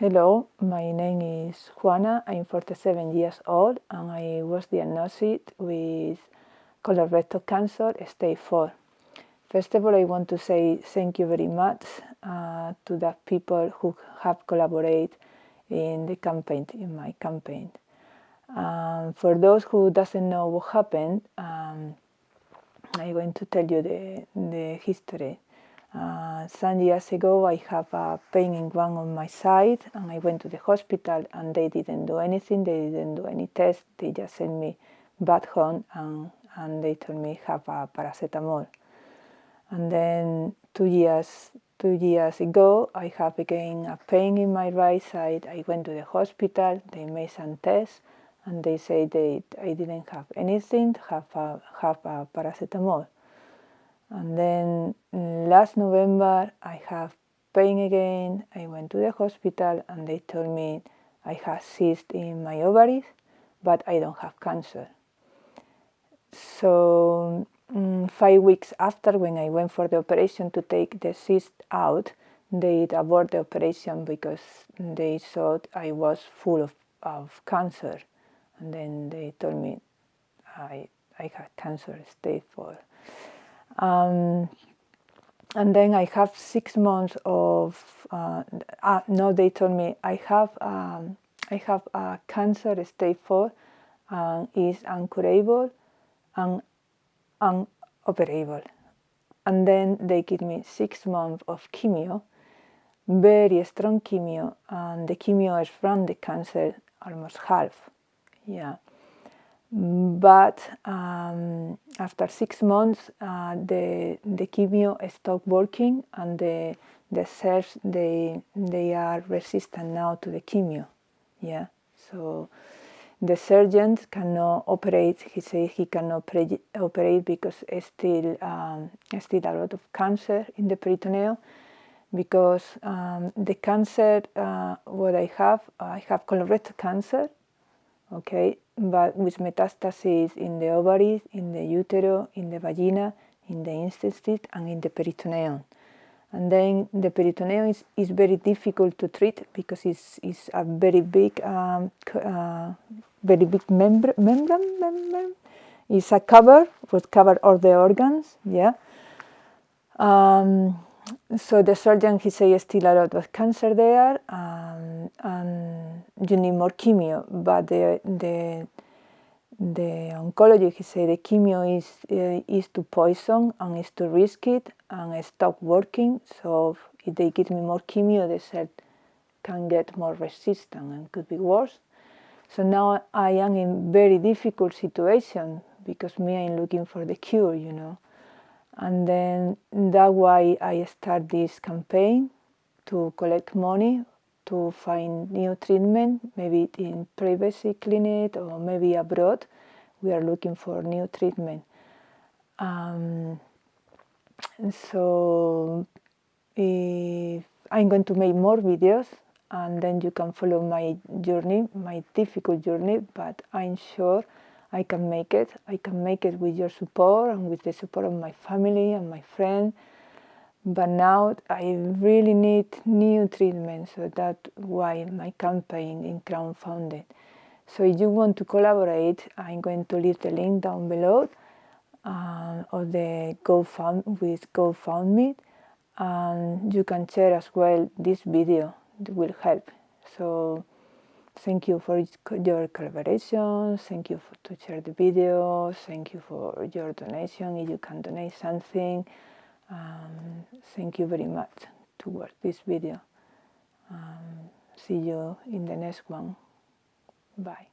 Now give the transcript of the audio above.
Hello, my name is Juana. I'm 47 years old and I was diagnosed with colorectal cancer stage 4. First of all, I want to say thank you very much uh, to the people who have collaborated in the campaign, in my campaign. Um, for those who doesn't know what happened, um, I'm going to tell you the, the history. Uh, some years ago, I have a pain in one on my side, and I went to the hospital, and they didn't do anything. They didn't do any test. They just sent me back home, and, and they told me have a paracetamol. And then two years two years ago, I have again a pain in my right side. I went to the hospital. They made some tests, and they say they I didn't have anything. Have a have a paracetamol. And then last November, I have pain again. I went to the hospital and they told me I have cyst in my ovaries, but I don't have cancer. So um, five weeks after, when I went for the operation to take the cyst out, they aborted the operation because they thought I was full of, of cancer. And then they told me I, I had cancer stage 4. Um, and then I have six months of, uh, uh, no, they told me I have, um, I have a cancer stage 4 and is uncurable and unoperable. And then they give me six months of chemio, very strong chemio, and the chemio is from the cancer almost half. Yeah but um, after six months uh, the the chemo stopped working and the the cells they they are resistant now to the chemo. Yeah. So the surgeon cannot operate he says he cannot operate because still um, still a lot of cancer in the peritoneum. Because um, the cancer uh, what I have I have colorectal cancer okay but with metastases in the ovaries, in the utero, in the vagina, in the intestine, and in the peritoneum. And then the peritoneum is, is very difficult to treat because it's, it's a very big, um, uh, very big membrane, membrane, membrane. It's a cover, would cover all the organs, yeah. Um, so the surgeon, he says still a lot of cancer there, um, and you need more chemio, but the, the, the oncologist, he said the chemio is, uh, is too poison and is too risky and I stop working, so if they give me more chemio, they said can get more resistant and could be worse. So now I am in very difficult situation because me, I'm looking for the cure, you know and then that why I start this campaign to collect money to find new treatment, maybe in privacy clinic or maybe abroad. We are looking for new treatment. Um, so if I'm going to make more videos and then you can follow my journey, my difficult journey, but I'm sure I can make it. I can make it with your support and with the support of my family and my friends. But now I really need new treatment, so that's why my campaign in crowdfunding. So if you want to collaborate, I'm going to leave the link down below uh, of the GoFund with GoFundMe, and you can share as well this video. It will help. So. Thank you for your collaboration. Thank you for, to share the video. Thank you for your donation. If you can donate something, um, thank you very much to watch this video. Um, see you in the next one. Bye.